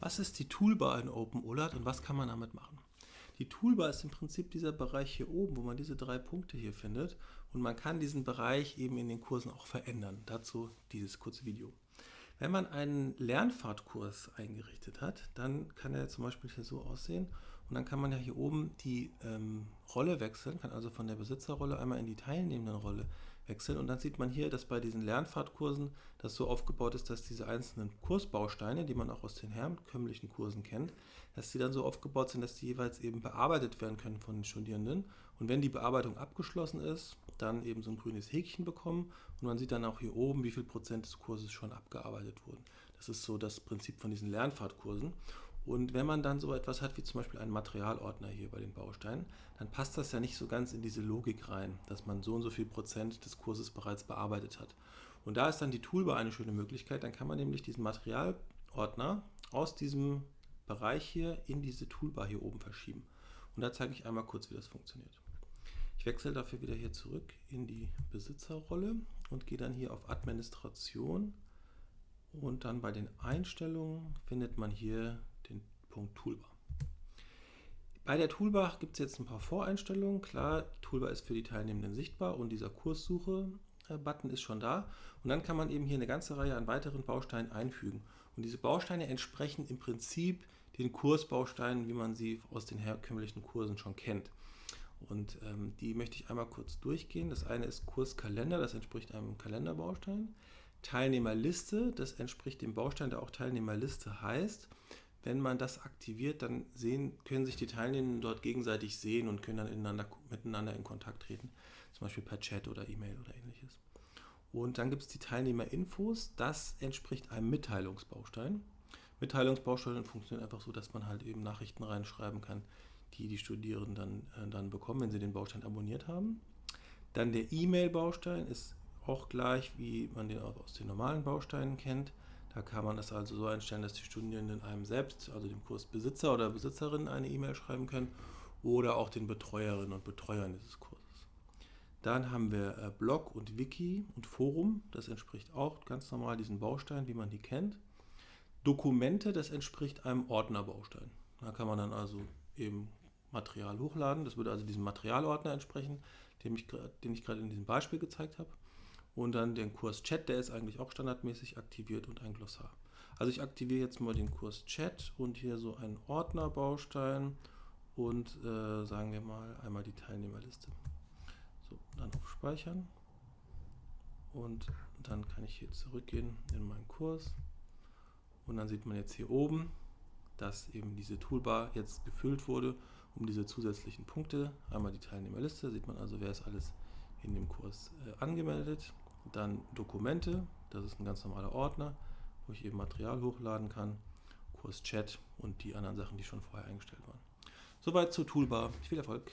Was ist die Toolbar in OpenOLAT und was kann man damit machen? Die Toolbar ist im Prinzip dieser Bereich hier oben, wo man diese drei Punkte hier findet und man kann diesen Bereich eben in den Kursen auch verändern. Dazu dieses kurze Video. Wenn man einen Lernfahrtkurs eingerichtet hat, dann kann er zum Beispiel hier so aussehen und dann kann man ja hier oben die ähm, Rolle wechseln, kann also von der Besitzerrolle einmal in die teilnehmenden Rolle wechseln. Und dann sieht man hier, dass bei diesen Lernfahrtkursen das so aufgebaut ist, dass diese einzelnen Kursbausteine, die man auch aus den herkömmlichen Kursen kennt, dass die dann so aufgebaut sind, dass die jeweils eben bearbeitet werden können von den Studierenden. Und wenn die Bearbeitung abgeschlossen ist, dann eben so ein grünes Häkchen bekommen und man sieht dann auch hier oben, wie viel Prozent des Kurses schon abgearbeitet wurden. Das ist so das Prinzip von diesen Lernfahrtkursen. Und wenn man dann so etwas hat wie zum Beispiel einen Materialordner hier bei den Bausteinen, dann passt das ja nicht so ganz in diese Logik rein, dass man so und so viel Prozent des Kurses bereits bearbeitet hat. Und da ist dann die Toolbar eine schöne Möglichkeit. Dann kann man nämlich diesen Materialordner aus diesem Bereich hier in diese Toolbar hier oben verschieben. Und da zeige ich einmal kurz, wie das funktioniert. Ich wechsle dafür wieder hier zurück in die Besitzerrolle und gehe dann hier auf Administration und dann bei den Einstellungen findet man hier Toolbar. Bei der Toolbar gibt es jetzt ein paar Voreinstellungen. Klar, Toolbar ist für die Teilnehmenden sichtbar und dieser Kurssuche-Button ist schon da. Und dann kann man eben hier eine ganze Reihe an weiteren Bausteinen einfügen. Und diese Bausteine entsprechen im Prinzip den Kursbausteinen, wie man sie aus den herkömmlichen Kursen schon kennt. Und ähm, die möchte ich einmal kurz durchgehen. Das eine ist Kurskalender, das entspricht einem Kalenderbaustein. Teilnehmerliste, das entspricht dem Baustein, der auch Teilnehmerliste heißt. Wenn man das aktiviert, dann sehen, können sich die Teilnehmenden dort gegenseitig sehen und können dann miteinander in Kontakt treten, zum Beispiel per Chat oder E-Mail oder ähnliches. Und dann gibt es die Teilnehmerinfos, das entspricht einem Mitteilungsbaustein. Mitteilungsbausteine funktionieren einfach so, dass man halt eben Nachrichten reinschreiben kann, die die Studierenden dann, äh, dann bekommen, wenn sie den Baustein abonniert haben. Dann der E-Mail-Baustein ist auch gleich, wie man den aus den normalen Bausteinen kennt. Da kann man das also so einstellen, dass die Studierenden einem selbst, also dem Kursbesitzer oder Besitzerin, eine E-Mail schreiben können oder auch den Betreuerinnen und Betreuern dieses Kurses. Dann haben wir äh, Blog und Wiki und Forum. Das entspricht auch ganz normal diesen Bausteinen, wie man die kennt. Dokumente, das entspricht einem Ordnerbaustein. Da kann man dann also eben Material hochladen. Das würde also diesem Materialordner entsprechen, den ich, den ich gerade in diesem Beispiel gezeigt habe. Und dann den Kurs Chat, der ist eigentlich auch standardmäßig aktiviert und ein Glossar. Also ich aktiviere jetzt mal den Kurs Chat und hier so einen Ordnerbaustein und äh, sagen wir mal einmal die Teilnehmerliste. So, dann auf Speichern und dann kann ich hier zurückgehen in meinen Kurs und dann sieht man jetzt hier oben, dass eben diese Toolbar jetzt gefüllt wurde um diese zusätzlichen Punkte. Einmal die Teilnehmerliste, sieht man also, wer ist alles in dem Kurs äh, angemeldet. Dann Dokumente, das ist ein ganz normaler Ordner, wo ich eben Material hochladen kann. Kurs Chat und die anderen Sachen, die schon vorher eingestellt waren. Soweit zur Toolbar. Viel Erfolg!